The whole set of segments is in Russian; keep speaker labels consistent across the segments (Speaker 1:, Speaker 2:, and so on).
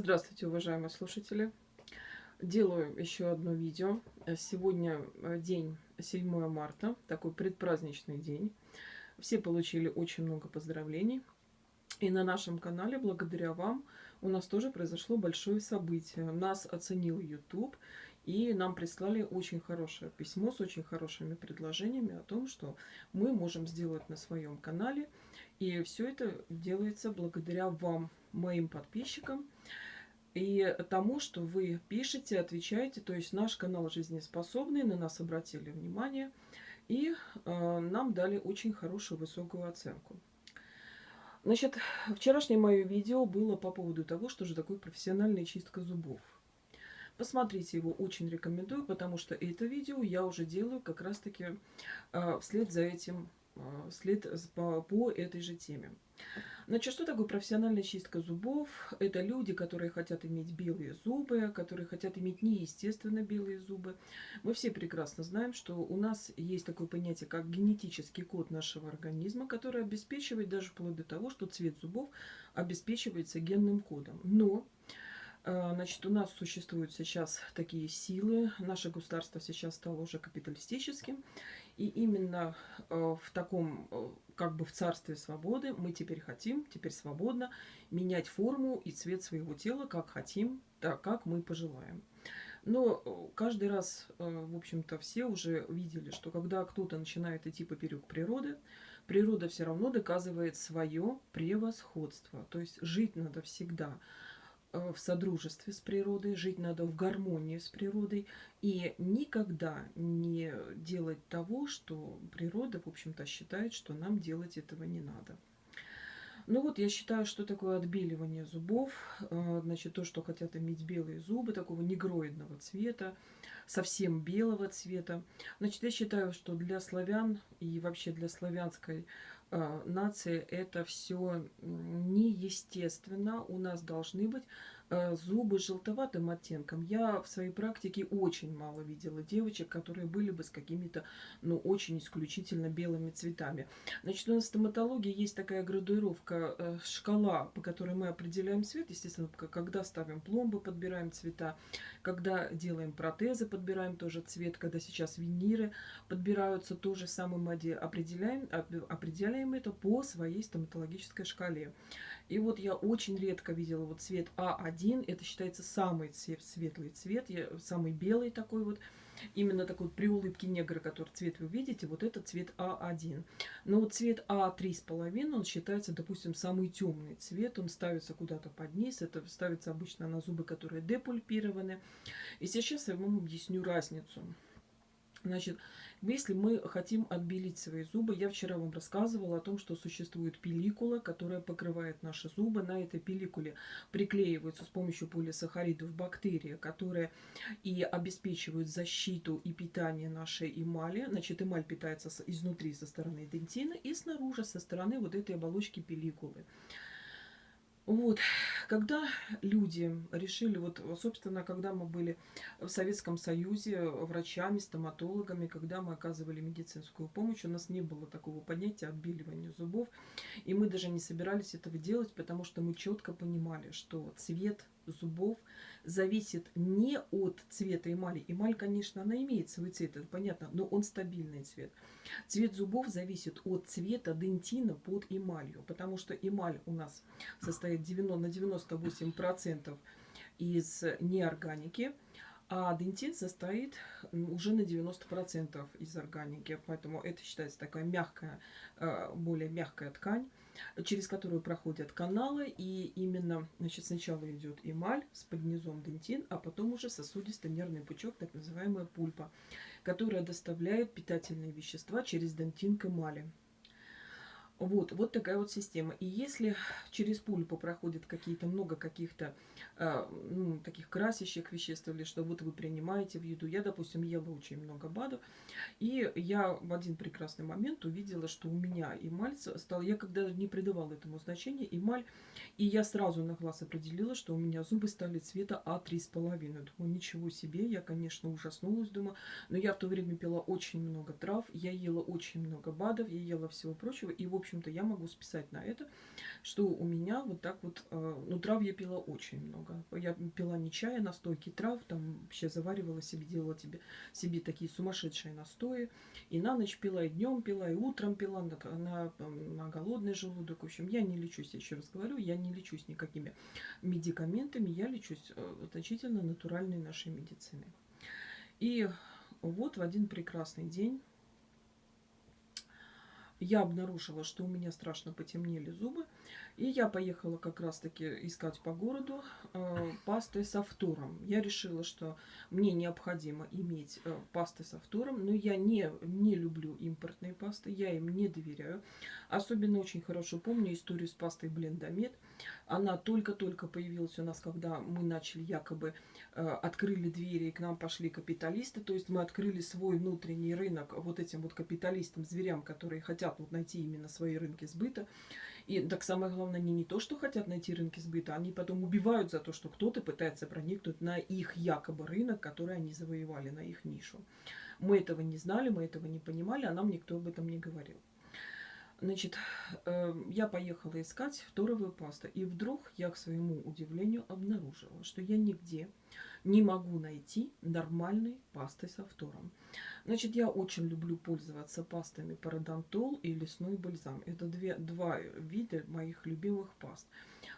Speaker 1: Здравствуйте, уважаемые слушатели! Делаю еще одно видео. Сегодня э, день 7 марта, такой предпраздничный день. Все получили очень много поздравлений. И на нашем канале, благодаря вам, у нас тоже произошло большое событие. Нас оценил YouTube, и нам прислали очень хорошее письмо с очень хорошими предложениями о том, что мы можем сделать на своем канале. И все это делается благодаря вам, моим подписчикам и тому, что вы пишете, отвечаете. То есть наш канал жизнеспособный, на нас обратили внимание и э, нам дали очень хорошую высокую оценку. Значит, вчерашнее мое видео было по поводу того, что же такое профессиональная чистка зубов. Посмотрите его, очень рекомендую, потому что это видео я уже делаю как раз-таки э, вслед за этим, э, вслед по, по этой же теме. Значит, что такое профессиональная чистка зубов? Это люди, которые хотят иметь белые зубы, которые хотят иметь неестественно белые зубы. Мы все прекрасно знаем, что у нас есть такое понятие, как генетический код нашего организма, который обеспечивает даже вплоть до того, что цвет зубов обеспечивается генным кодом. Но Значит, у нас существуют сейчас такие силы. Наше государство сейчас стало уже капиталистическим. И именно э, в таком, э, как бы в царстве свободы, мы теперь хотим, теперь свободно менять форму и цвет своего тела, как хотим, так как мы пожелаем. Но э, каждый раз, в общем-то, все уже видели, что когда кто-то начинает идти поперек природы, природа все равно доказывает свое превосходство. То есть жить надо всегда в содружестве с природой, жить надо в гармонии с природой и никогда не делать того, что природа, в общем-то, считает, что нам делать этого не надо. Ну вот, я считаю, что такое отбеливание зубов, э, значит, то, что хотят иметь белые зубы, такого негроидного цвета, совсем белого цвета. Значит, я считаю, что для славян и вообще для славянской э, нации это все неестественно. У нас должны быть зубы с желтоватым оттенком. Я в своей практике очень мало видела девочек, которые были бы с какими-то, ну, очень исключительно белыми цветами. Значит, у нас в стоматологии есть такая градуировка, э, шкала, по которой мы определяем цвет. Естественно, когда ставим пломбы, подбираем цвета, когда делаем протезы, подбираем тоже цвет, когда сейчас виниры подбираются, тоже самым определяем, определяем это по своей стоматологической шкале. И вот я очень редко видела вот цвет А1. Это считается самый цвет, светлый цвет, я, самый белый такой вот. Именно такой при улыбке негра, который цвет вы видите, вот этот цвет А1. Но вот цвет А3,5, он считается, допустим, самый темный цвет. Он ставится куда-то под низ. Это ставится обычно на зубы, которые депульпированы. И сейчас я вам объясню разницу. Значит, если мы хотим отбелить свои зубы, я вчера вам рассказывала о том, что существует пелликула, которая покрывает наши зубы. На этой пелликуле приклеиваются с помощью полисахаридов бактерии, которые и обеспечивают защиту и питание нашей эмали. Значит, эмаль питается изнутри со стороны дентина и снаружи со стороны вот этой оболочки пелликулы. Вот, когда люди решили, вот, собственно, когда мы были в Советском Союзе врачами, стоматологами, когда мы оказывали медицинскую помощь, у нас не было такого понятия отбеливания зубов, и мы даже не собирались этого делать, потому что мы четко понимали, что цвет зубов зависит не от цвета эмали. Эмаль, конечно, она имеет свой цвет, это понятно, но он стабильный цвет. Цвет зубов зависит от цвета дентина под эмалью, потому что эмаль у нас состоит 90, на 98% из неорганики, а дентин состоит уже на 90% из органики. Поэтому это считается такая мягкая, э, более мягкая ткань через которую проходят каналы. И именно значит, сначала идет эмаль с поднизом дентин, а потом уже сосудисто-нервный пучок, так называемая пульпа, которая доставляет питательные вещества через дентин к эмали. Вот, вот такая вот система. И если через пульпу проходит какие-то много каких-то э, ну, таких красящих веществ или что вот вы принимаете в еду, я, допустим, ела очень много БАДов, и я в один прекрасный момент увидела, что у меня эмаль стал, я когда не придавала этому значения, эмаль, и я сразу на глаз определила, что у меня зубы стали цвета А3,5. Думаю, ничего себе, я, конечно, ужаснулась, думаю, но я в то время пила очень много трав, я ела очень много БАДов, я ела всего прочего, и, в общем, общем-то, я могу списать на это, что у меня вот так вот, э, ну, трав я пила очень много. Я пила не чая, настойки трав, там вообще заваривала себе, делала тебе, себе такие сумасшедшие настои. И на ночь пила, и днем пила, и утром пила, на, на, на голодный желудок. В общем, я не лечусь, еще раз говорю, я не лечусь никакими медикаментами, я лечусь э, значительно натуральной нашей медициной. И вот в один прекрасный день я обнаружила, что у меня страшно потемнели зубы. И я поехала как раз-таки искать по городу э, пасты со фтором. Я решила, что мне необходимо иметь э, пасты со фтором, но я не, не люблю импортные пасты, я им не доверяю. Особенно очень хорошо помню историю с пастой Блендомет. Она только-только появилась у нас, когда мы начали якобы, открыли двери и к нам пошли капиталисты. То есть мы открыли свой внутренний рынок вот этим вот капиталистам, зверям, которые хотят вот найти именно свои рынки сбыта. И так самое главное, они не то, что хотят найти рынки сбыта, они потом убивают за то, что кто-то пытается проникнуть на их якобы рынок, который они завоевали, на их нишу. Мы этого не знали, мы этого не понимали, а нам никто об этом не говорил. Значит, э, я поехала искать фторовую пасту, и вдруг я, к своему удивлению, обнаружила, что я нигде не могу найти нормальной пасты со фтором. Значит, я очень люблю пользоваться пастами парадонтол и лесной бальзам. Это две, два вида моих любимых паст.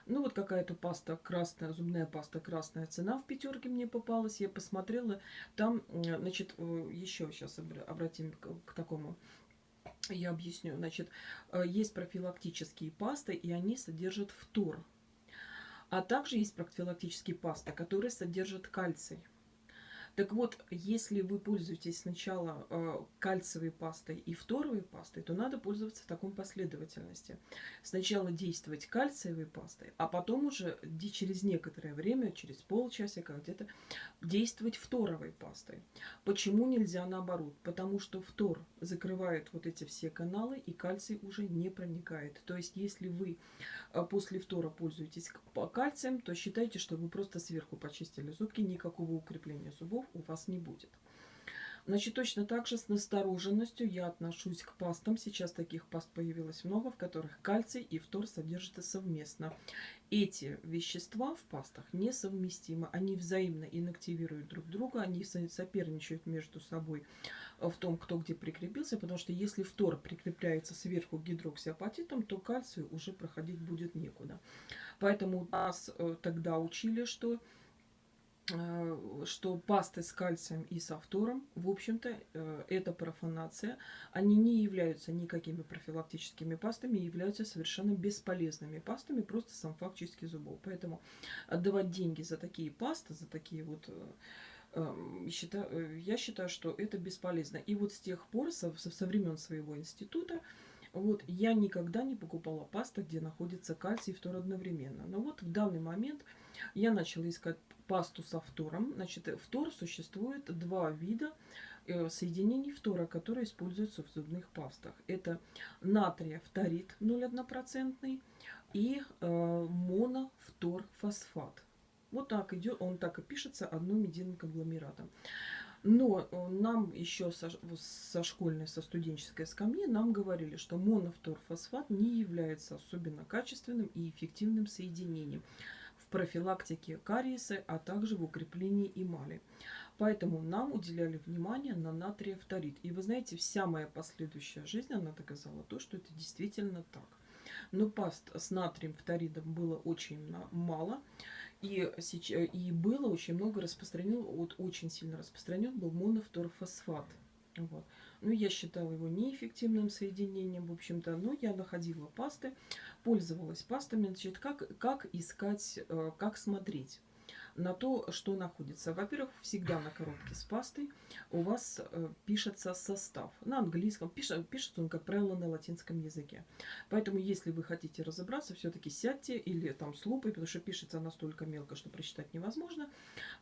Speaker 1: Ну вот какая-то паста красная, зубная паста красная цена в пятерке мне попалась. Я посмотрела, там, значит, э, еще сейчас обратим к, к такому я объясню. Значит, э, есть профилактические пасты, и они содержат фтор. А также есть профилактические пасты, которые содержат кальций. Так вот, если вы пользуетесь сначала э, кальциевой пастой и фторовой пастой, то надо пользоваться в таком последовательности. Сначала действовать кальциевой пастой, а потом уже через некоторое время, через полчасика где-то, действовать фторовой пастой. Почему нельзя наоборот? Потому что фтор закрывает вот эти все каналы, и кальций уже не проникает. То есть, если вы э, после фтора пользуетесь кальцием, то считайте, что вы просто сверху почистили зубки, никакого укрепления зубов у вас не будет. Значит, точно так же с настороженностью я отношусь к пастам. Сейчас таких паст появилось много, в которых кальций и фтор содержатся совместно. Эти вещества в пастах несовместимы. Они взаимно инактивируют друг друга, они соперничают между собой в том, кто где прикрепился, потому что если фтор прикрепляется сверху гидроксиапатитом, то кальцию уже проходить будет некуда. Поэтому нас э, тогда учили, что что пасты с кальцием и с фтором, в общем-то, э, это профанация. Они не являются никакими профилактическими пастами, являются совершенно бесполезными пастами, просто сам факт чистки зубов. Поэтому отдавать деньги за такие пасты, за такие вот э, я считаю, что это бесполезно. И вот с тех пор, со, со времен своего института, вот, я никогда не покупала пасты, где находится кальций и фтор одновременно. Но вот в данный момент я начала искать пасту со фтором. Значит, фтор существует два вида э, соединений фтора, которые используются в зубных пастах. Это натрия-фторид 0,1% и э, монофторфосфат. Вот так идет, он так и пишется одним единым конгломератом. Но э, нам еще со, со школьной, со студенческой скамьи нам говорили, что монофторфосфат не является особенно качественным и эффективным соединением профилактике кариеса, а также в укреплении эмали. Поэтому нам уделяли внимание на натрий-фторид. И вы знаете, вся моя последующая жизнь, она доказала то, что это действительно так. Но паст с натрием фторидом было очень мало. И, и было очень много распространен, вот очень сильно распространен был монофторфосфат. Вот. Ну, я считала его неэффективным соединением, в общем-то, но я находила пасты, пользовалась пастами. Значит, как, как искать, э, как смотреть? На то, что находится. Во-первых, всегда на коробке с пастой у вас э, пишется состав. На английском, пишет, пишется он, как правило, на латинском языке. Поэтому, если вы хотите разобраться, все-таки сядьте или там с лупой, потому что пишется настолько мелко, что прочитать невозможно.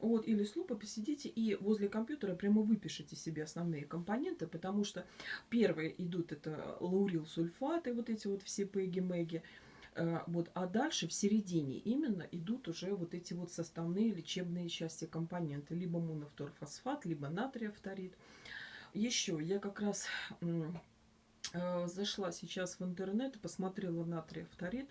Speaker 1: Вот, или с лупой посидите и возле компьютера прямо выпишите себе основные компоненты, потому что первые идут это лаурил сульфаты, вот эти вот все пеги-меги. Э, вот, а дальше в середине именно идут уже вот эти вот составные лечебные части компоненты. Либо монофторфосфат, либо натриевторид. Еще я как раз Э, зашла сейчас в интернет и посмотрела натрия фторид.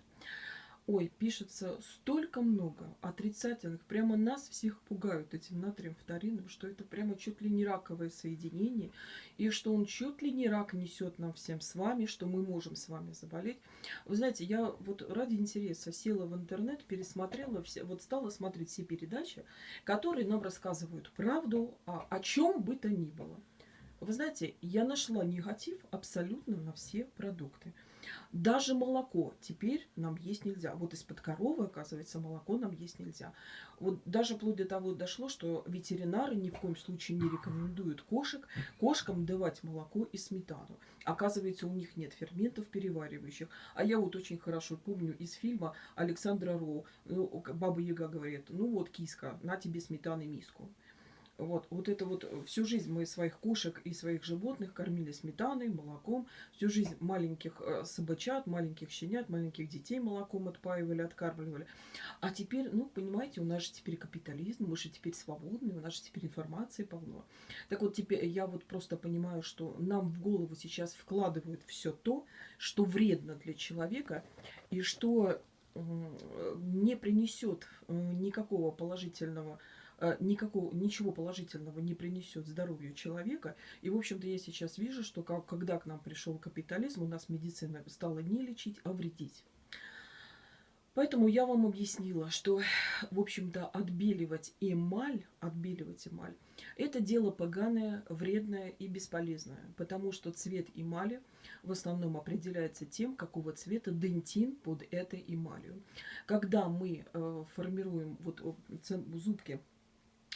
Speaker 1: Ой, пишется столько много отрицательных. Прямо нас всех пугают этим натрием фторином, что это прямо чуть ли не раковое соединение. И что он чуть ли не рак несет нам всем с вами, что мы можем с вами заболеть. Вы знаете, я вот ради интереса села в интернет, пересмотрела, все, вот стала смотреть все передачи, которые нам рассказывают правду о, о чем бы то ни было. Вы знаете, я нашла негатив абсолютно на все продукты. Даже молоко теперь нам есть нельзя. Вот из-под коровы, оказывается, молоко нам есть нельзя. Вот даже вплоть до того дошло, что ветеринары ни в коем случае не рекомендуют кошек, кошкам давать молоко и сметану. Оказывается, у них нет ферментов переваривающих. А я вот очень хорошо помню из фильма Александра Роу, ну, Баба Яга говорит, ну вот, киска, на тебе сметаны миску. Вот, вот это вот э, всю жизнь мы своих кошек и своих животных кормили сметаной, молоком. Всю жизнь маленьких э, собачат, маленьких щенят, маленьких детей молоком отпаивали, откармливали. А теперь, ну, понимаете, у нас же теперь капитализм, мы же теперь свободны, у нас же теперь информации полно. Так вот, теперь я вот просто понимаю, что нам в голову сейчас вкладывают все то, что вредно для человека и что не принесет э, никакого положительного Э, никакого, ничего положительного не принесет здоровью человека. И, в общем-то, я сейчас вижу, что как, когда к нам пришел капитализм, у нас медицина стала не лечить, а вредить. Поэтому я вам объяснила, что, в общем-то, отбеливать эмаль, отбеливать эмаль, это дело поганое, вредное и бесполезное, потому что цвет эмали в основном определяется тем, какого цвета дентин под этой эмалью. Когда мы э, формируем вот зубки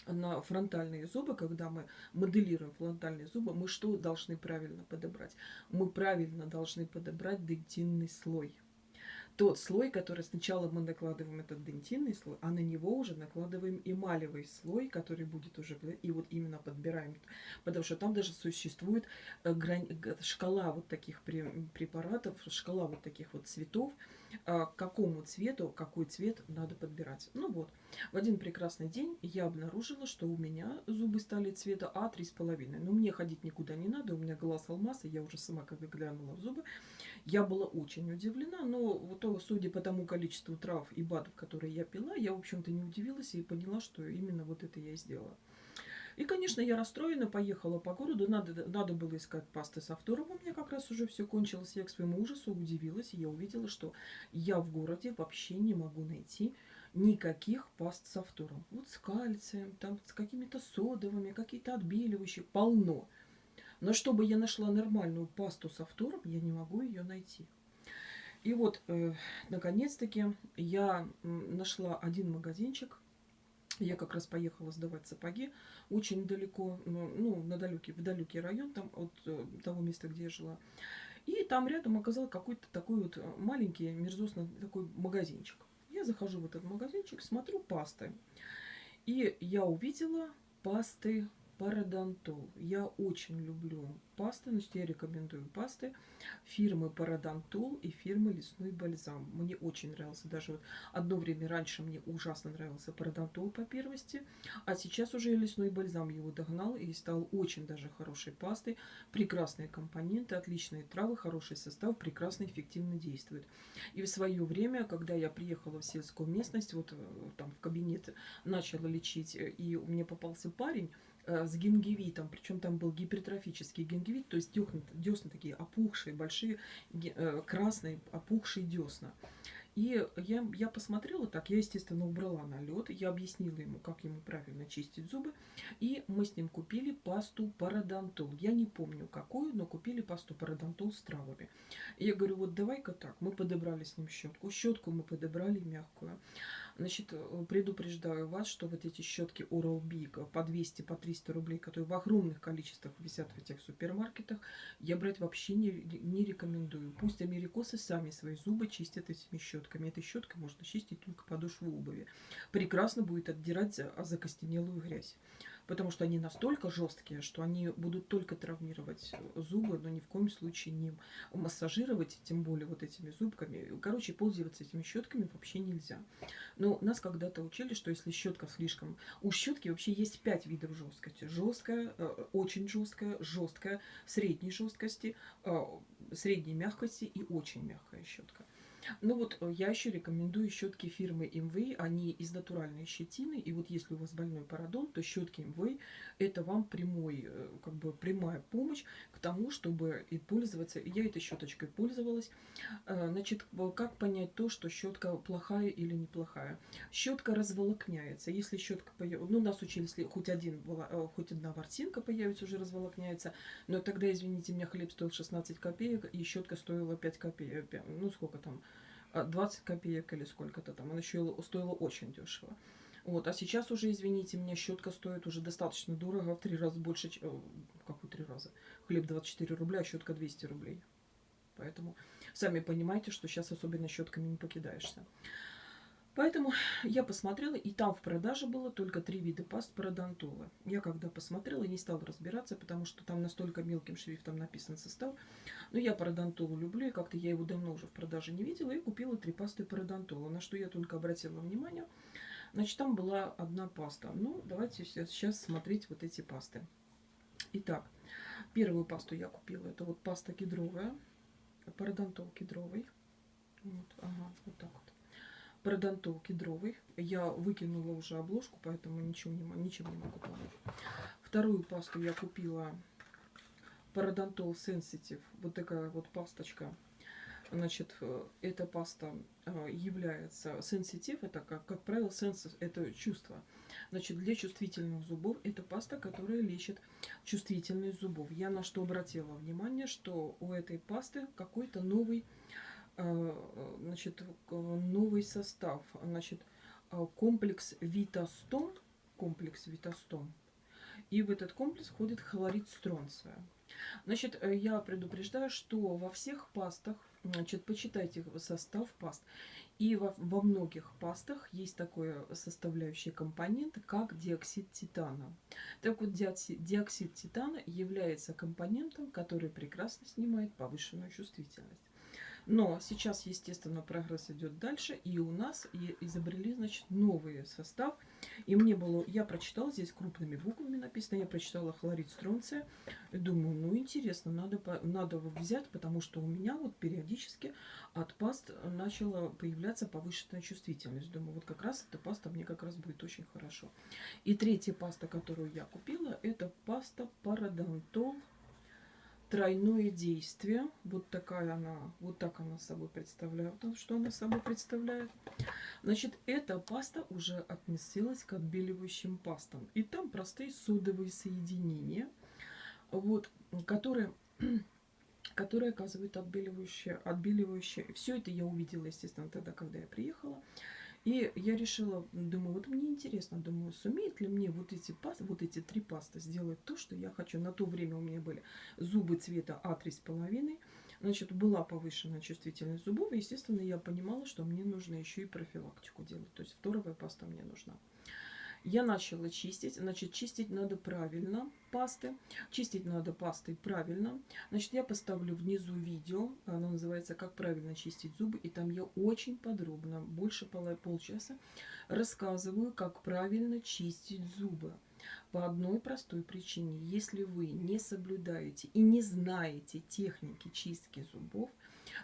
Speaker 1: на фронтальные зубы, когда мы моделируем фронтальные зубы, мы что должны правильно подобрать? Мы правильно должны подобрать дентинный слой. Тот слой, который сначала мы накладываем этот дентинный слой, а на него уже накладываем эмалевый слой, который будет уже, и вот именно подбираем, потому что там даже существует э, грань, шкала вот таких препаратов, шкала вот таких вот цветов, к какому цвету, какой цвет надо подбирать. Ну вот, в один прекрасный день я обнаружила, что у меня зубы стали цвета А3,5. Но мне ходить никуда не надо, у меня глаз алмаз, я уже сама когда глянула в зубы, я была очень удивлена, но вот, судя по тому количеству трав и БАДов, которые я пила, я, в общем-то, не удивилась и поняла, что именно вот это я и сделала. И, конечно, я расстроена, поехала по городу. Надо, надо было искать пасты со вторым. У меня как раз уже все кончилось. Я к своему ужасу удивилась. И я увидела, что я в городе вообще не могу найти никаких паст со втором. Вот с кальцием, там с какими-то содовыми, какие-то отбеливающие. Полно. Но чтобы я нашла нормальную пасту со втором, я не могу ее найти. И вот, э, наконец-таки, я нашла один магазинчик. Я как раз поехала сдавать сапоги очень далеко, ну, на далекий, в далекий район, там от э, того места, где я жила. И там рядом оказался какой-то такой вот маленький, мерзостный такой магазинчик. Я захожу в этот магазинчик, смотрю пасты. И я увидела пасты Парадонтол. Я очень люблю пасты, значит, я рекомендую пасты фирмы Парадонтол и фирмы Лесной бальзам. Мне очень нравился, даже вот одно время раньше мне ужасно нравился Парадонтол по первости, а сейчас уже Лесной бальзам его догнал и стал очень даже хорошей пастой. Прекрасные компоненты, отличные травы, хороший состав, прекрасно эффективно действует. И в свое время, когда я приехала в сельскую местность, вот э, там в кабинет начала лечить, э, и мне попался парень, с гингивитом, причем там был гипертрофический гингивит, то есть десна, десна такие опухшие, большие, э, красные опухшие десна. И я, я посмотрела так, я, естественно, убрала налет, я объяснила ему, как ему правильно чистить зубы, и мы с ним купили пасту парадонтол. Я не помню какую, но купили пасту парадонтол с травами. И я говорю, вот давай-ка так, мы подобрали с ним щетку, щетку мы подобрали мягкую. Значит, э, предупреждаю вас, что вот эти щетки Oral-B по 200, по 300 рублей, которые в огромных количествах висят в этих супермаркетах, я брать вообще не, не рекомендую. Пусть америкосы сами свои зубы чистят этими щетками. Этой щеткой можно чистить только подошву обуви. Прекрасно будет отдирать закостенелую грязь потому что они настолько жесткие, что они будут только травмировать зубы, но ни в коем случае не массажировать, тем более вот этими зубками. Короче, пользоваться этими щетками вообще нельзя. Но нас когда-то учили, что если щетка слишком... У щетки вообще есть пять видов жесткости. Жесткая, э, очень жесткая, жесткая, средней жесткости, э, средней мягкости и очень мягкая щетка. Ну вот э, я еще рекомендую щетки фирмы МВ. Они из натуральной щетины. И вот если у вас больной парадон, то щетки МВ это вам прямой, э, как бы прямая помощь к тому, чтобы и пользоваться. Я этой щеточкой пользовалась. Э, значит, как понять то, что щетка плохая или неплохая? Щетка разволокняется. Если щетка появится, ну нас учили, если хоть один, хоть одна ворсинка появится, уже разволокняется. Но тогда, извините меня, хлеб стоил 16 копеек, и щетка стоила 5 копеек. Ну сколько там? 20 а, копеек или сколько-то там. Она еще стоила очень дешево. Вот, а сейчас уже, извините меня, щетка стоит уже достаточно дорого, в три раза больше, э, какой три раза? Хлеб 24 рубля, а щетка 200 рублей. Поэтому сами понимаете, что сейчас особенно щетками не покидаешься. Поэтому я посмотрела, и там в продаже было только три вида паст пародонтола. Я когда посмотрела, не стала разбираться, потому что там настолько мелким шрифтом написан состав. Но я пародонтолу люблю, и как-то я его давно уже в продаже не видела, и купила три пасты пародонтола. На что я только обратила внимание. Значит, там была одна паста. Ну, давайте сейчас смотреть вот эти пасты. Итак, первую пасту я купила. Это вот паста кедровая, пародонтол кедровый. Вот, ага, вот так вот пародонтол кедровый. Я выкинула уже обложку, поэтому ничего не, ничем не могу помочь. Вторую пасту я купила пародонтол Sensitive. Вот такая вот пасточка. Значит, э, эта паста э, является сенситив, это, как, как правило, сенс, это чувство. Значит, для чувствительных зубов это паста, которая лечит чувствительность зубов. Я на что обратила внимание, что у этой пасты какой-то новый значит, новый состав. Значит, э, комплекс Витастон, комплекс Витастон. И в этот комплекс входит хлорид стронция. Значит, э, я предупреждаю, что во всех пастах, значит, почитайте состав паст. И во, во многих пастах есть такой составляющий компонент, как диоксид титана. Так вот, диоксид, диоксид титана является компонентом, который прекрасно снимает повышенную чувствительность. Но сейчас, естественно, прогресс идет дальше, и у нас изобрели, значит, новый состав. И мне было, я прочитала, здесь крупными буквами написано, я прочитала хлорид стронция. Думаю, ну интересно, надо, надо взять, потому что у меня вот периодически от паст начала появляться повышенная чувствительность. Думаю, вот как раз эта паста мне как раз будет очень хорошо. И третья паста, которую я купила, это паста парадонтол тройное действие. Вот такая она, вот так она собой представляет. Что она собой представляет? Значит, эта паста уже относилась к отбеливающим пастам. И там простые содовые соединения, вот, которые которые оказывают отбеливающее, отбеливающее. Все это я увидела, естественно, тогда, когда я приехала. И я решила, думаю, вот мне интересно, думаю, сумеет ли мне вот эти пасты, вот эти три пасты сделать то, что я хочу. На то время у меня были зубы цвета А3,5. Значит, была повышенная чувствительность зубов. Естественно, я понимала, что мне нужно еще и профилактику делать. То есть вторая паста мне нужна. Я начала чистить. Значит, чистить надо правильно пасты. Чистить надо пастой правильно. Значит, я поставлю внизу видео. Оно называется «Как правильно чистить зубы». И там я очень подробно, больше полчаса, рассказываю, как правильно чистить зубы. По одной простой причине. Если вы не соблюдаете и не знаете техники чистки зубов,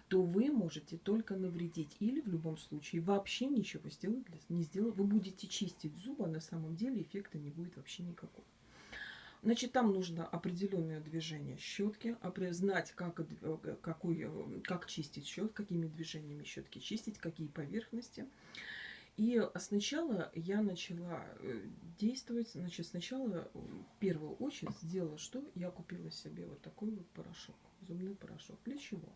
Speaker 1: то вы можете только навредить. Или в любом случае вообще ничего сделать не сделать. Вы будете чистить зубы, а на самом деле эффекта не будет вообще никакого. Значит, там нужно определенное движение щетки, знать, как, э, какой, э, как чистить щет, какими движениями щетки чистить, какие поверхности. И сначала я начала э, действовать, значит, сначала в первую очередь сделала что? Я купила себе вот такой вот порошок, зубной порошок. Для чего?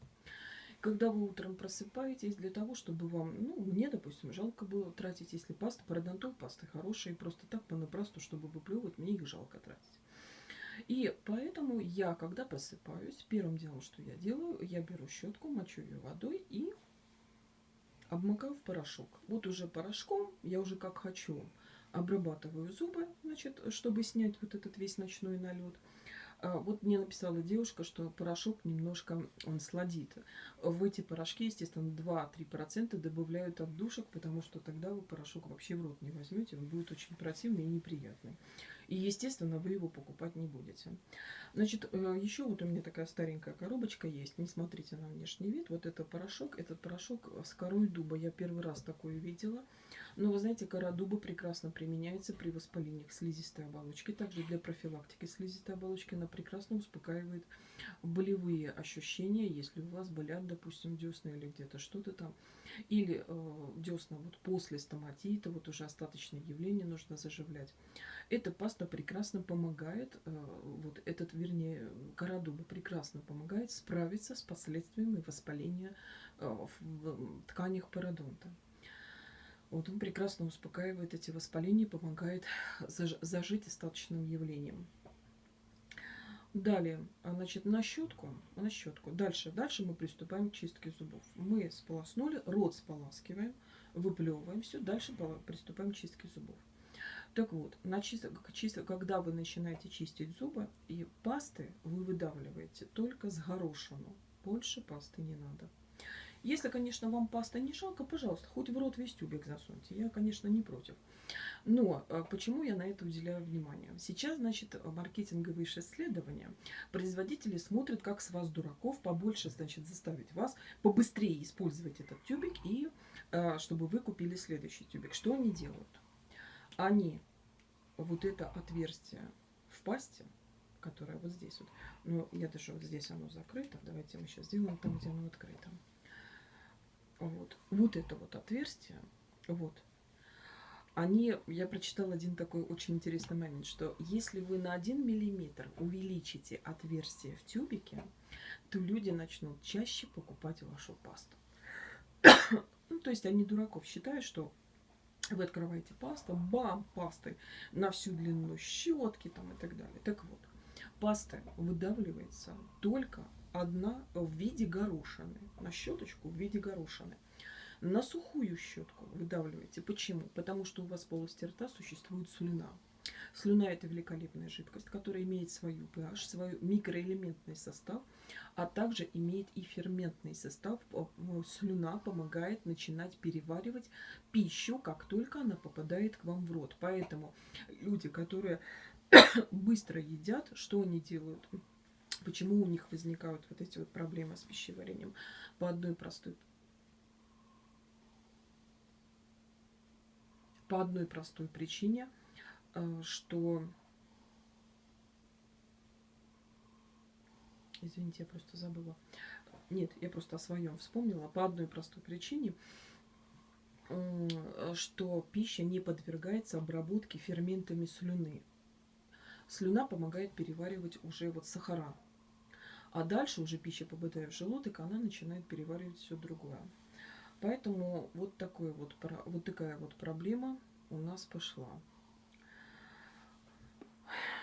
Speaker 1: Когда вы утром просыпаетесь, для того, чтобы вам, ну, мне, допустим, жалко было тратить, если паста, парадонтол пасты хорошие, просто так понапрасну, чтобы выплевывать, мне их жалко тратить. И поэтому я, когда просыпаюсь, первым делом, что я делаю, я беру щетку, мочу ее водой и обмакаю в порошок. Вот уже порошком я уже как хочу обрабатываю зубы, значит, чтобы снять вот этот весь ночной налет. А, вот мне написала девушка, что порошок немножко он сладит. В эти порошки, естественно, 2-3% добавляют отдушек, потому что тогда вы порошок вообще в рот не возьмете, он будет очень противный и неприятный. И, естественно, вы его покупать не будете. Значит, э, еще вот у меня такая старенькая коробочка есть. Не смотрите на внешний вид. Вот это порошок. Этот порошок с корой дуба. Я первый раз такое видела. Но вы знаете, кора дуба прекрасно применяется при воспалениях слизистой оболочки. Также для профилактики слизистой оболочки она прекрасно успокаивает болевые ощущения, если у вас болят, допустим, десны или где-то что-то там. Или э, десна вот после стоматита, вот уже остаточное явление нужно заживлять. Эта паста прекрасно помогает, э, вот этот, вернее, кора дуба прекрасно помогает справиться с последствиями воспаления э, в тканях пародонта. Вот он прекрасно успокаивает эти воспаления, помогает зажить остаточным явлением. Далее, а, значит, на щетку, на щетку. Дальше, дальше мы приступаем к чистке зубов. Мы сполоснули, рот споласкиваем, выплевываем все. Дальше приступаем к чистке зубов. Так вот, на чисто, когда вы начинаете чистить зубы, и пасты вы выдавливаете только с горошину. Больше пасты не надо. Если, конечно, вам паста не жалко, пожалуйста, хоть в рот весь тюбик засуньте. Я, конечно, не против. Но а, почему я на это уделяю внимание? Сейчас, значит, маркетинговые исследования. Производители смотрят, как с вас, дураков, побольше, значит, заставить вас побыстрее использовать этот тюбик и а, чтобы вы купили следующий тюбик. Что они делают? Они вот это отверстие в пасте, которое вот здесь вот, ну, я даже вот здесь оно закрыто, давайте мы сейчас сделаем там, где оно открыто. Вот, вот это вот отверстие, вот, они, я прочитала один такой очень интересный момент, что если вы на 1 миллиметр увеличите отверстие в тюбике, то люди начнут чаще покупать вашу пасту. ну, то есть они дураков считают, что вы открываете пасту, бам, пасты на всю длину щетки там и так далее. Так вот, паста выдавливается только одна в виде горошины. На щеточку в виде горошины. На сухую щетку выдавливаете. Почему? Потому что у вас в полости рта существует слюна. Слюна – это великолепная жидкость, которая имеет свою pH, свой микроэлементный состав, а также имеет и ферментный состав. Слюна помогает начинать переваривать пищу, как только она попадает к вам в рот. Поэтому люди, которые быстро едят, что они делают? Почему у них возникают вот эти вот проблемы с пищеварением? По одной простой по одной простой причине, э, что... Извините, я просто забыла. Нет, я просто о своем вспомнила. По одной простой причине, что пища не подвергается обработке ферментами слюны. Слюна помогает переваривать уже вот сахара. А дальше уже пища, попадая в желудок, она начинает переваривать все другое. Поэтому вот, такой вот, вот такая вот проблема у нас пошла.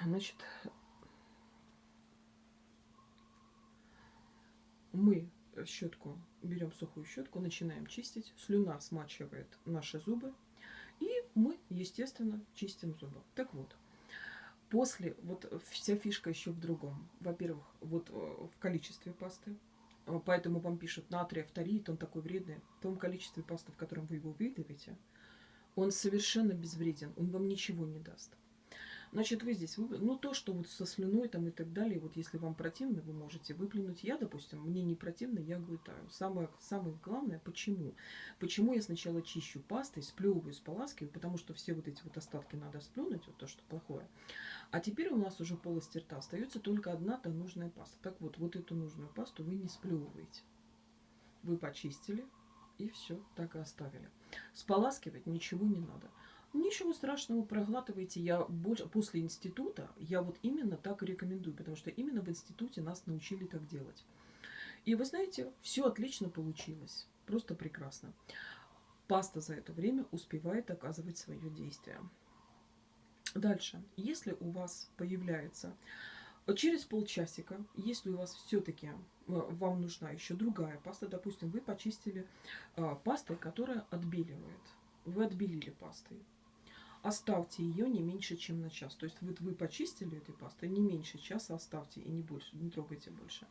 Speaker 1: Значит, мы щетку, берем сухую щетку, начинаем чистить. Слюна смачивает наши зубы. И мы, естественно, чистим зубы. Так вот, После, вот вся фишка еще в другом. Во-первых, вот э, в количестве пасты. Э, поэтому вам пишут натрий, авторит, он такой вредный. В том количестве пасты, в котором вы его выдавите, он совершенно безвреден, он вам ничего не даст. Значит, вы здесь, ну то, что вот со слюной там и так далее, вот если вам противно, вы можете выплюнуть. Я, допустим, мне не противно, я глотаю. Самое, самое главное, почему? Почему я сначала чищу пастой, сплевываю, споласкиваю, потому что все вот эти вот остатки надо сплюнуть, вот то, что плохое. А теперь у нас уже в полости рта остается только одна-то нужная паста. Так вот, вот эту нужную пасту вы не сплевываете. Вы почистили и все, так и оставили. Споласкивать ничего не надо. Ничего страшного, проглатывайте. Я больше, после института, я вот именно так и рекомендую, потому что именно в институте нас научили так делать. И вы знаете, все отлично получилось. Просто прекрасно. Паста за это время успевает оказывать свое действие. Дальше. Если у вас появляется Через полчасика, если у вас все-таки э, вам нужна еще другая паста, допустим, вы почистили э, пастой, которая отбеливает. Вы отбелили пастой. Оставьте ее не меньше, чем на час. То есть вот вы почистили этой пастой, не меньше часа оставьте и не больше, не трогайте больше.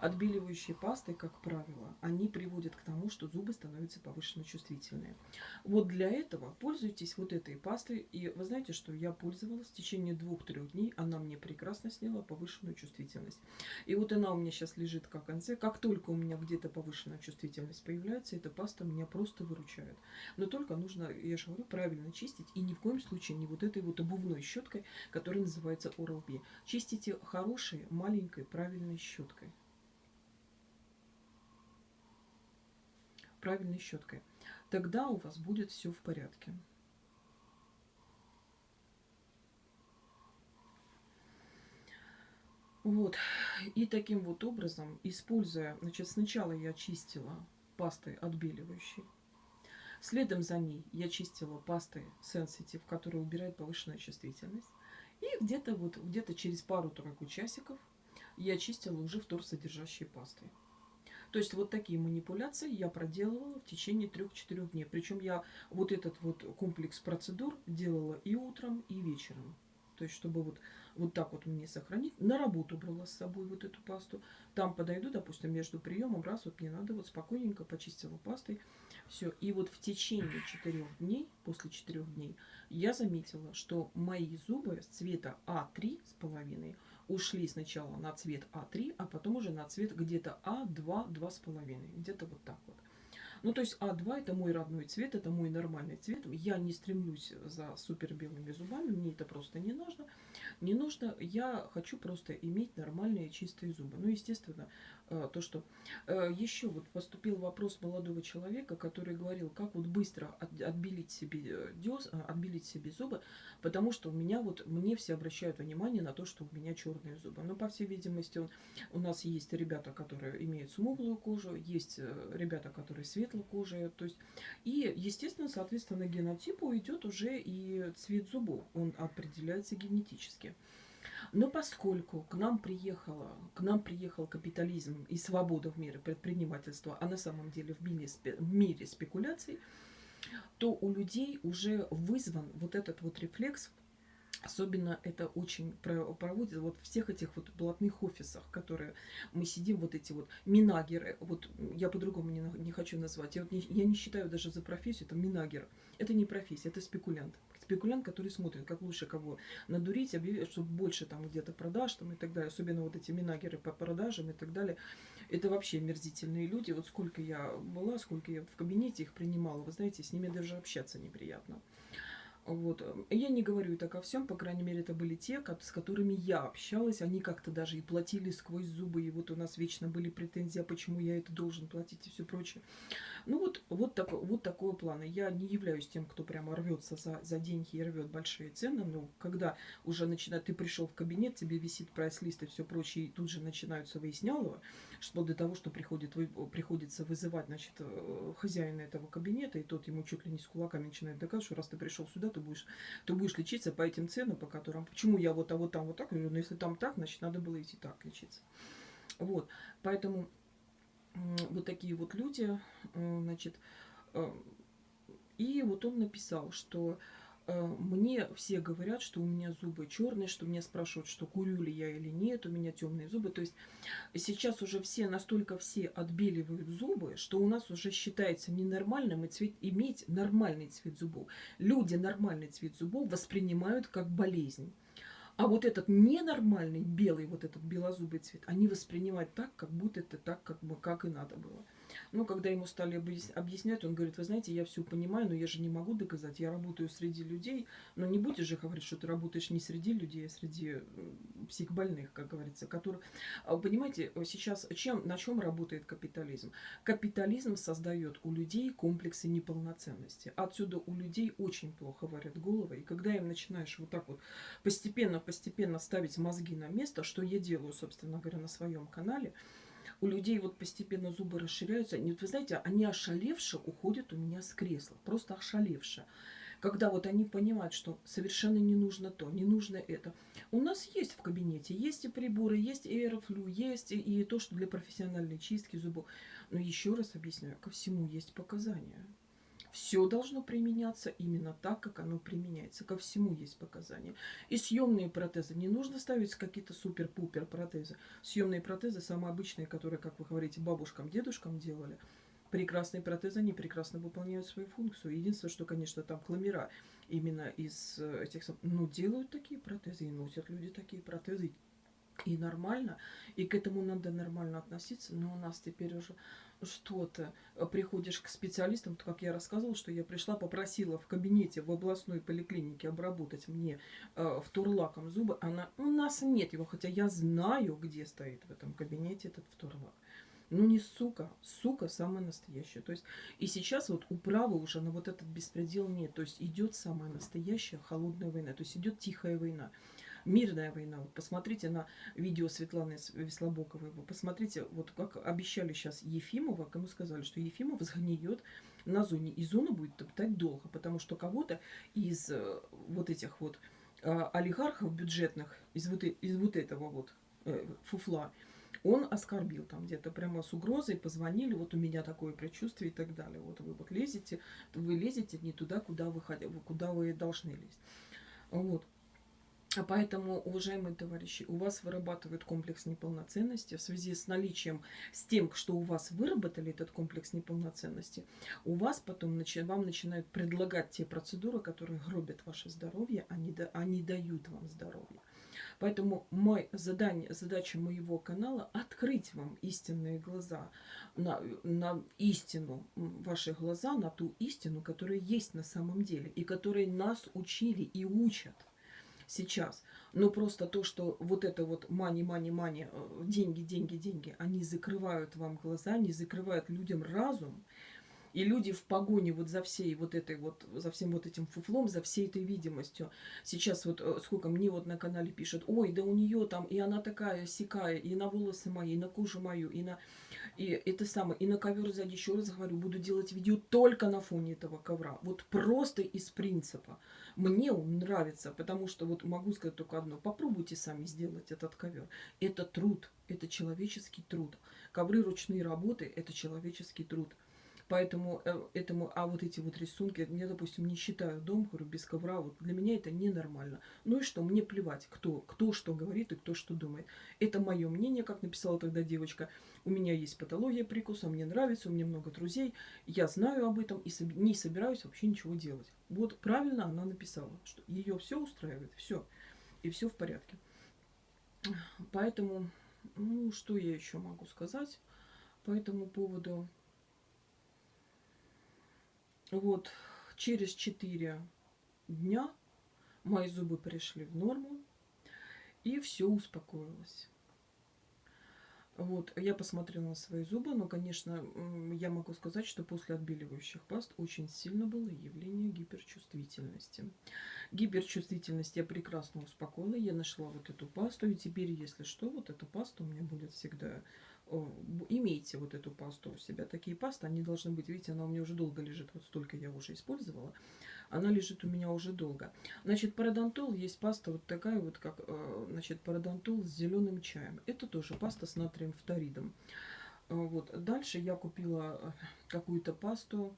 Speaker 1: Отбеливающие пасты, как правило, они приводят к тому, что зубы становятся повышенно чувствительные. Вот для этого пользуйтесь вот этой пастой. И вы знаете, что я пользовалась в течение двух-трех дней. Она мне прекрасно сняла повышенную чувствительность. И вот она у меня сейчас лежит как конце. Как только у меня где-то повышенная чувствительность появляется, эта паста меня просто выручает. Но только нужно, я же говорю, правильно чистить. И ни в коем случае не вот этой вот обувной щеткой, которая называется Oral-B. Чистите хорошей, маленькой, правильной щеткой. Правильной щеткой. Тогда у вас будет все в порядке. Вот. И таким вот образом, используя, значит, сначала я чистила пастой отбеливающей. Следом за ней я чистила пастой Sensitive, которая убирает повышенную чувствительность. И где-то вот где-то через пару-тройку часиков я чистила уже вторсодержащей пастой. То есть вот такие манипуляции я проделывала в течение 3-4 дней. Причем я вот этот вот комплекс процедур делала и утром, и вечером. То есть, чтобы вот, вот так вот мне сохранить. На работу брала с собой вот эту пасту. Там подойду, допустим, между приемом, раз вот мне надо, вот спокойненько почистила пастой. Все. И вот в течение четырех дней, после четырех дней, я заметила, что мои зубы цвета А3 с половиной ушли сначала на цвет А3, а потом уже на цвет где-то А2, 2,5. Где-то вот так вот. Ну, то есть А2 это мой родной цвет, это мой нормальный цвет. Я не стремлюсь за супер белыми зубами, мне это просто не нужно. Не нужно, я хочу просто иметь нормальные чистые зубы. Ну, естественно, э, то, что... Э, Еще вот поступил вопрос молодого человека, который говорил, как вот быстро отбелить себе, э, дёс, отбелить себе зубы, потому что у меня вот, мне все обращают внимание на то, что у меня черные зубы. Но, по всей видимости, у нас есть ребята, которые имеют смуглую кожу, есть ребята, которые светлокожие, то есть... И, естественно, соответственно, генотипу идет уже и цвет зубов, он определяется генетически. Но поскольку к нам приехала, к нам приехал капитализм и свобода в мире предпринимательства, а на самом деле в мире, в мире спекуляций, то у людей уже вызван вот этот вот рефлекс Особенно это очень проводит вот в всех этих вот блатных офисах, которые мы сидим, вот эти вот минагеры, вот я по-другому не, не хочу назвать, я, вот не, я не считаю даже за профессию, это минагер. Это не профессия, это спекулянт. Спекулянт, который смотрит, как лучше кого надурить, объявить, чтобы больше там где-то продаж там и так далее. Особенно вот эти минагеры по продажам и так далее. Это вообще мерзительные люди. Вот сколько я была, сколько я в кабинете их принимала, вы знаете, с ними даже общаться неприятно. Вот. Я не говорю так о всем, по крайней мере, это были те, с которыми я общалась. Они как-то даже и платили сквозь зубы, и вот у нас вечно были претензии, а почему я это должен платить и все прочее. Ну вот, вот, так, вот такого плана. Я не являюсь тем, кто прямо рвется за, за деньги и рвет большие цены, но когда уже начинает, ты пришел в кабинет, тебе висит прайс-лист и все прочее, и тут же начинаются выяснялова, что для того, что приходит, вы, приходится вызывать значит, э, хозяина этого кабинета, и тот ему чуть ли не с кулаками начинает доказывать, что раз ты пришел сюда, ты будешь, ты будешь лечиться по этим ценам, по которым, почему я вот, а вот там вот так, говорю, ну если там так, значит надо было идти так лечиться. Вот, поэтому вот такие вот люди, э, значит, э, и вот он написал, что мне все говорят, что у меня зубы черные, что меня спрашивают, что курю ли я или нет, у меня темные зубы. То есть сейчас уже все настолько все отбеливают зубы, что у нас уже считается ненормальным иметь нормальный цвет зубов. Люди нормальный цвет зубов воспринимают как болезнь. А вот этот ненормальный белый, вот этот белозубый цвет, они воспринимают так, как будто это так, как, бы, как и надо было. Ну, когда ему стали объяснять, он говорит, вы знаете, я все понимаю, но я же не могу доказать, я работаю среди людей, но не будешь же говорить, что ты работаешь не среди людей, а среди психбольных, как говорится, которые... А понимаете, сейчас чем, на чем работает капитализм? Капитализм создает у людей комплексы неполноценности. Отсюда у людей очень плохо варят головы, и когда им начинаешь вот так вот постепенно-постепенно ставить мозги на место, что я делаю, собственно говоря, на своем канале, у людей вот постепенно зубы расширяются. Они, вы знаете, они ошалевшие уходят у меня с кресла. Просто ошалевшие. когда вот они понимают, что совершенно не нужно то, не нужно это. У нас есть в кабинете, есть и приборы, есть и аэрофлю, есть и то, что для профессиональной чистки зубов. Но еще раз объясняю, ко всему есть показания. Все должно применяться именно так, как оно применяется. Ко всему есть показания. И съемные протезы. Не нужно ставить какие-то супер-пупер протезы. Съемные протезы самые обычные, которые, как вы говорите, бабушкам, дедушкам делали. Прекрасные протезы, они прекрасно выполняют свою функцию. Единственное, что, конечно, там кламера именно из э, этих... Ну, делают такие протезы и носят люди такие протезы. И нормально. И к этому надо нормально относиться. Но у нас теперь уже что-то, э, приходишь к специалистам, то, как я рассказывала, что я пришла, попросила в кабинете в областной поликлинике обработать мне э, вторлаком зубы, она, у нас нет его, хотя я знаю, где стоит в этом кабинете этот вторлак. Ну не сука, сука самая настоящая. То есть и сейчас вот управы уже на вот этот беспредел нет. То есть идет самая настоящая холодная война. То есть идет тихая война мирная война. Вот посмотрите на видео Светланы Веслобоковой. Вы посмотрите, вот как обещали сейчас Ефимова, кому сказали, что Ефимов сгниет на зоне. И зону будет топтать долго, потому что кого-то из э, вот этих вот э, олигархов бюджетных, из вот, из вот этого вот э, фуфла, он оскорбил там где-то прямо с угрозой, позвонили, вот у меня такое предчувствие и так далее. Вот вы вот лезете, вы лезете не туда, куда вы, куда вы должны лезть. Вот. А поэтому, уважаемые товарищи, у вас вырабатывают комплекс неполноценности в связи с наличием, с тем, что у вас выработали этот комплекс неполноценности, у вас потом начи, вам начинают предлагать те процедуры, которые гробят ваше здоровье, они, да, они дают вам здоровье. Поэтому мой задание, задача моего канала открыть вам истинные глаза на, на истину, ваши глаза на ту истину, которая есть на самом деле и которой нас учили и учат сейчас. Но просто то, что вот это вот мани, мани, мани, деньги, деньги, деньги, они закрывают вам глаза, они закрывают людям разум. И люди в погоне вот за всей вот этой вот, за всем вот этим фуфлом, за всей этой видимостью. Сейчас вот э, сколько мне вот на канале пишут, ой, да у нее там, и она такая сикая, и на волосы мои, и на кожу мою, и на... И это самое, и на ковер сзади, еще раз говорю, буду делать видео только на фоне этого ковра. Вот просто из принципа. Мне он нравится, потому что вот могу сказать только одно. Попробуйте сами сделать этот ковер. Это труд, это человеческий труд. Ковры ручные работы – это человеческий труд. Поэтому э, этому, а вот эти вот рисунки, я, допустим, не считаю дом, говорю, без ковра, вот для меня это ненормально. Ну и что, мне плевать, кто, кто что говорит и кто что думает. Это мое мнение, как написала тогда девочка. У меня есть патология прикуса, мне нравится, у меня много друзей, я знаю об этом и не собираюсь вообще ничего делать. Вот правильно она написала, что ее все устраивает, все, и все в порядке. Поэтому, ну, что я еще могу сказать по этому поводу? Вот через 4 дня мои зубы пришли в норму, и все успокоилось. Вот, я посмотрела на свои зубы, но, конечно, я могу сказать, что после отбеливающих паст очень сильно было явление гиперчувствительности. Гиперчувствительность я прекрасно успокоила, я нашла вот эту пасту, и теперь, если что, вот эта паста у меня будет всегда имейте вот эту пасту у себя. Такие пасты, они должны быть, видите, она у меня уже долго лежит, вот столько я уже использовала. Она лежит у меня уже долго. Значит, парадонтол есть паста вот такая вот, как, э, значит, парадонтол с зеленым чаем. Это тоже паста с натрием фторидом. Э, вот. Дальше я купила э, какую-то пасту,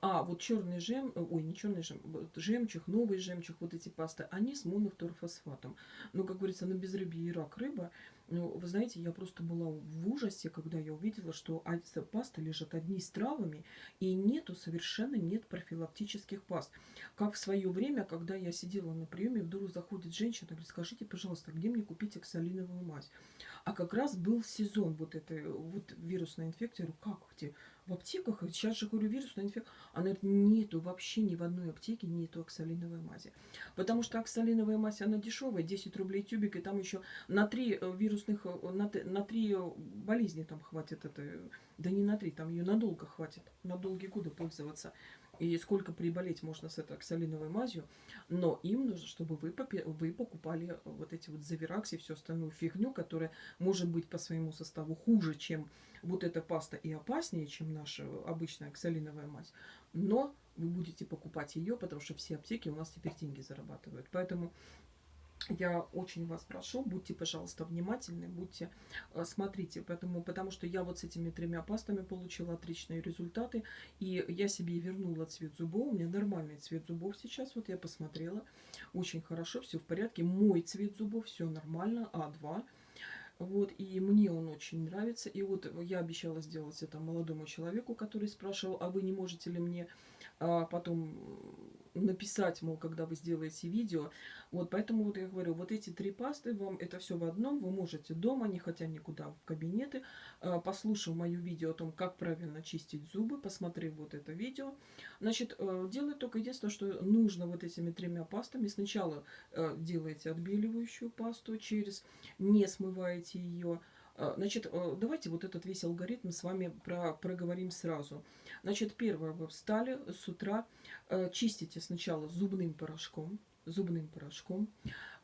Speaker 1: а, вот черный жем, ой, не черный жем, вот жемчуг, новый жемчуг, вот эти пасты, они с монофторфосфатом. Ну, как говорится, на безрыбье и рак рыба. Ну, вы знаете, я просто была в ужасе, когда я увидела, что пасты лежат одни с травами, и нету, совершенно нет профилактических паст. Как в свое время, когда я сидела на приеме, вдруг заходит женщина, говорит, скажите, пожалуйста, где мне купить оксалиновую мазь? А как раз был сезон вот этой вот вирусной инфекции. Я говорю, как где? В аптеках? Сейчас же, говорю, вирусная инфекция. Она говорит, нету, вообще ни в одной аптеке нету оксалиновой мази. Потому что оксалиновая мазь, она дешевая, 10 рублей тюбик, и там еще на три э, вирус вирусных, э, на, на три э, болезни там хватит это, да не на три, там ее надолго хватит, на долгие годы пользоваться. И сколько приболеть можно с этой оксалиновой мазью. Но им нужно, чтобы вы, вы покупали вот эти вот завиракси и всю остальную фигню, которая может быть по своему составу хуже, чем вот эта паста и опаснее, чем наша обычная оксалиновая мазь. Но вы будете покупать ее, потому что все аптеки у нас теперь деньги зарабатывают. Поэтому я очень вас прошу, будьте, пожалуйста, внимательны, будьте, э, смотрите, поэтому, потому что я вот с этими тремя пастами получила отличные результаты, и я себе вернула цвет зубов, у меня нормальный цвет зубов сейчас, вот я посмотрела, очень хорошо, все в порядке, мой цвет зубов, все нормально, А2, вот, и мне он очень нравится, и вот я обещала сделать это молодому человеку, который спрашивал, а вы не можете ли мне а, потом написать, мол, когда вы сделаете видео. Вот поэтому вот я говорю, вот эти три пасты, вам это все в одном, вы можете дома, не хотя никуда в кабинеты, а, послушав мое видео о том, как правильно чистить зубы, посмотрев вот это видео. Значит, э, делать только единственное, что нужно вот этими тремя пастами. Сначала э, делаете отбеливающую пасту через, не смываете ее, Значит, э, давайте вот этот весь алгоритм с вами про, проговорим сразу. Значит, первое, вы встали с утра, э, чистите сначала зубным порошком, зубным порошком,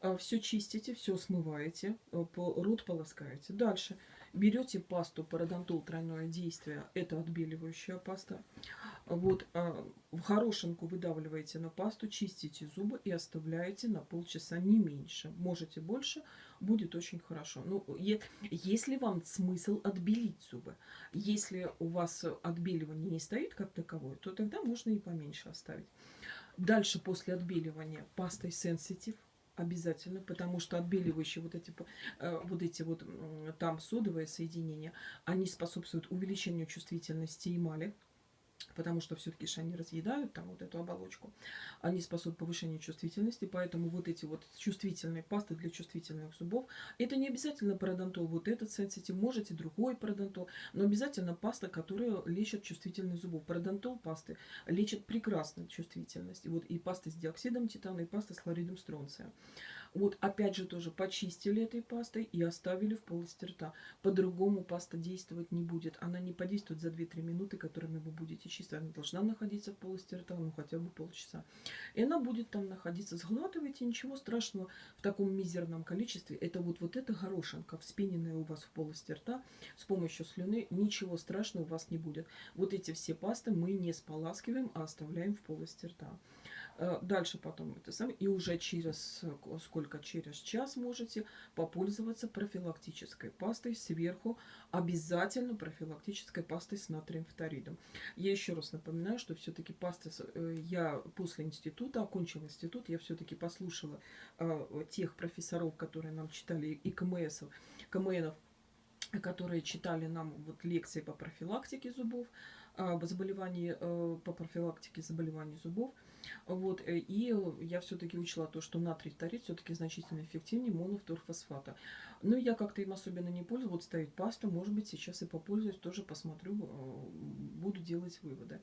Speaker 1: э, все чистите, все смываете, рот полоскаете. Дальше берете пасту парадонтол тройное действие, это отбеливающая паста. Вот, в хорошенку выдавливаете на пасту, чистите зубы и оставляете на полчаса, не меньше. Можете больше, будет очень хорошо. Ну, если вам смысл отбелить зубы, если у вас отбеливание не стоит как таковое, то тогда можно и поменьше оставить. Дальше после отбеливания пастой Sensitive обязательно, потому что отбеливающие вот эти э, вот эти вот там содовые соединения, они способствуют увеличению чувствительности эмали потому что все-таки же они разъедают там вот эту оболочку. Они способны повышению чувствительности, поэтому вот эти вот чувствительные пасты для чувствительных зубов, это не обязательно пародонтол, вот этот сенситив, можете другой пародонтол, но обязательно паста, которая лечит чувствительность зубов. Пародонтол пасты лечит прекрасно чувствительность. И вот и паста с диоксидом титана, и паста с хлоридом стронция. Вот опять же тоже почистили этой пастой и оставили в полости рта. По-другому паста действовать не будет. Она не подействует за 2-3 минуты, которыми вы будете чистить. Она должна находиться в полости рта, ну хотя бы полчаса. И она будет там находиться. Сглатывайте, ничего страшного в таком мизерном количестве. Это вот, вот эта горошинка, вспененная у вас в полости рта с помощью слюны. Ничего страшного у вас не будет. Вот эти все пасты мы не споласкиваем, а оставляем в полости рта. Э, дальше потом это самое. И уже через сколько? Через час можете попользоваться профилактической пастой сверху. Обязательно профилактической пастой с натрием фторидом. Я еще раз напоминаю, что все-таки пасты э, я после института, окончила институт, я все-таки послушала э, тех профессоров, которые нам читали, и КМСов, КМНов, которые читали нам вот лекции по профилактике зубов, заболеваний, по профилактике заболеваний зубов. Вот, э, и я все-таки учла то, что натрий фторид все-таки значительно эффективнее монофторфосфата. Но я как-то им особенно не пользуюсь. Вот ставить пасту, может быть, сейчас и попользуюсь, тоже посмотрю, э, буду делать выводы.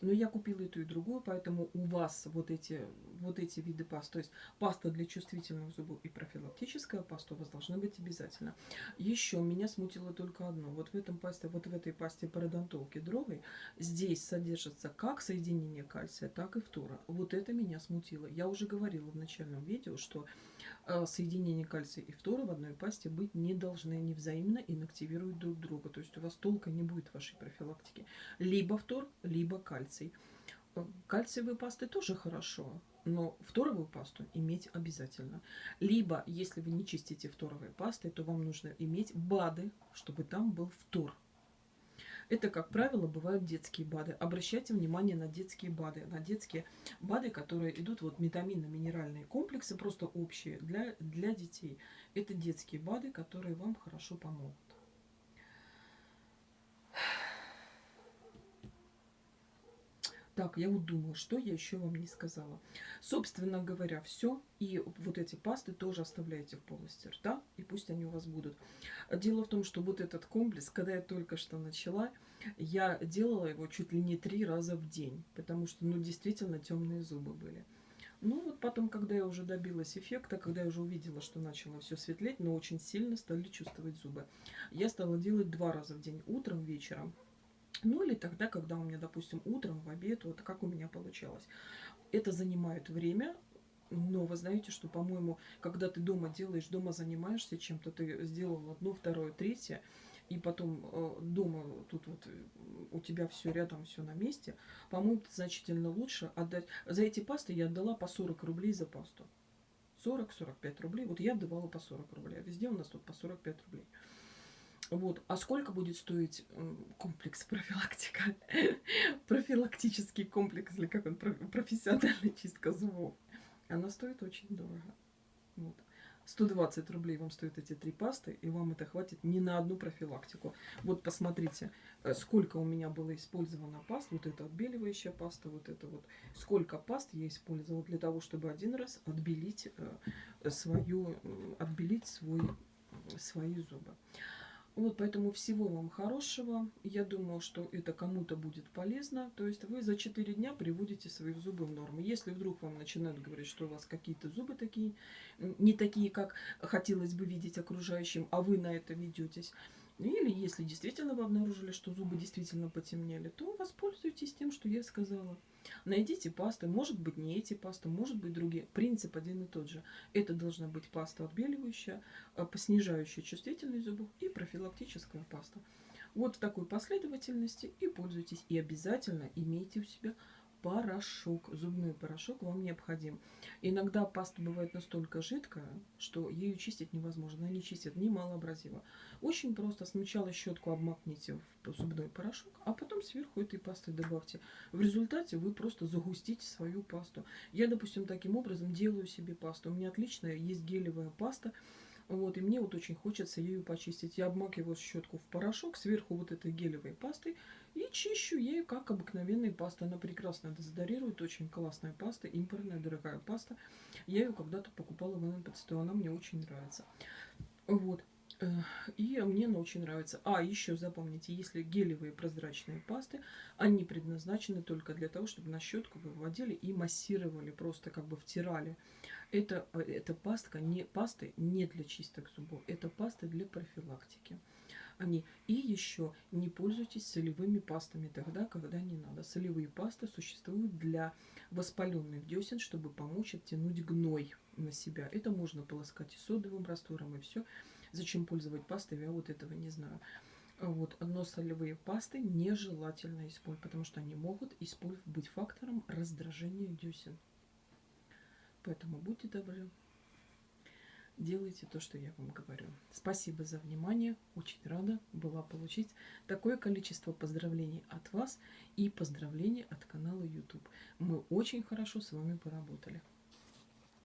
Speaker 1: Но я купила и ту, и другую, поэтому у вас вот эти, вот эти виды паст, то есть паста для чувствительных зубов и профилактическая паста у вас должны быть обязательно. Еще меня смутило только одно. Вот в, этом пасте, вот в этой пасте пародонтол кедровой здесь содержится как соединение кальция, так и фтора. Вот это меня смутило. Я уже говорила в начальном видео, что э, соединение кальция и фтора в одной пасте быть не должны. Они взаимно инактивируют друг друга. То есть у вас толка не будет в вашей профилактике. Либо фтор, либо кальций кальций. Э, кальциевые пасты тоже хорошо, но фторовую пасту иметь обязательно. Либо, если вы не чистите фторовые пасты, то вам нужно иметь БАДы, чтобы там был фтор. Это, как правило, бывают детские БАДы. Обращайте внимание на детские БАДы. На детские БАДы, которые идут, вот витаминно-минеральные комплексы, просто общие для, для детей. Это детские БАДы, которые вам хорошо помогут. Так, я вот думаю, что я еще вам не сказала. Собственно говоря, все. И вот эти пасты тоже оставляйте в полости рта, и пусть они у вас будут. Дело в том, что вот этот комплекс, когда я только что начала, я делала его чуть ли не три раза в день, потому что, ну, действительно темные зубы были. Ну вот потом, когда я уже добилась эффекта, когда я уже увидела, что начало все светлеть, но очень сильно стали чувствовать зубы, я стала делать два раза в день, утром, вечером. Ну или тогда, когда у меня, допустим, утром, в обед, вот как у меня получалось. Это занимает время, но вы знаете, что, по-моему, когда ты дома делаешь, дома занимаешься чем-то, ты сделал одно, второе, третье, и потом э, дома тут вот э, у тебя все рядом, все на месте, по-моему, значительно лучше отдать. За эти пасты я отдала по 40 рублей за пасту. 40-45 рублей. Вот я отдавала по 40 рублей, а везде у нас тут по 45 рублей. Вот. А сколько будет стоить комплекс профилактика? Профилактический комплекс, или как он, профессиональная чистка зубов. Она стоит очень дорого. Вот. 120 рублей вам стоят эти три пасты, и вам это хватит не на одну профилактику. Вот посмотрите, э, сколько у меня было использовано паст, вот эта отбеливающая паста, вот это вот, сколько паст я использовала для того, чтобы один раз отбелить э, свою, отбелить свой, свои зубы. Вот, поэтому всего вам хорошего. Я думаю, что это кому-то будет полезно. То есть вы за 4 дня приводите свои зубы в норму. Если вдруг вам начинают говорить, что у вас какие-то зубы такие, не такие, как хотелось бы видеть окружающим, а вы на это ведетесь, или если действительно вы обнаружили, что зубы действительно потемнели, то воспользуйтесь тем, что я сказала. Найдите пасты, может быть не эти пасты, может быть другие. Принцип один и тот же. Это должна быть паста отбеливающая, э, снижающая чувствительность зубов и профилактическая паста. Вот в такой последовательности и пользуйтесь. И обязательно имейте у себя порошок, зубной порошок вам необходим. Иногда паста бывает настолько жидкая, что ею чистить невозможно. Она не чистит ни малоабразива. Очень просто. Сначала щетку обмакните в зубной порошок, а потом сверху этой пасты добавьте. В результате вы просто загустите свою пасту. Я, допустим, таким образом делаю себе пасту. У меня отличная есть гелевая паста. Вот, и мне вот очень хочется ею почистить. Я обмакиваю щетку в порошок, сверху вот этой гелевой пастой и чищу ею, как обыкновенная паста. Она прекрасно дезодорирует, очень классная паста, импортная, дорогая паста. Я ее когда-то покупала в НПЦ, она мне очень нравится. Вот. Э, и мне она очень нравится. А, еще запомните, если гелевые прозрачные пасты, они предназначены только для того, чтобы на щетку вы вводили и массировали, просто как бы втирали. Это, э, это пастка не, пасты не для чисток зубов, это пасты для профилактики они. И еще не пользуйтесь солевыми пастами тогда, когда не надо. Солевые пасты существуют для воспаленных десен, чтобы помочь оттянуть гной на себя. Это можно полоскать и содовым раствором, и все. Зачем пользовать пастой, я вот этого не знаю. Вот, но солевые пасты нежелательно использовать, потому что они могут быть фактором раздражения десен. Поэтому будьте добры делайте то, что я вам говорю. Спасибо за внимание. Очень рада была получить такое количество поздравлений от вас и поздравлений от канала YouTube. Мы очень хорошо с вами поработали.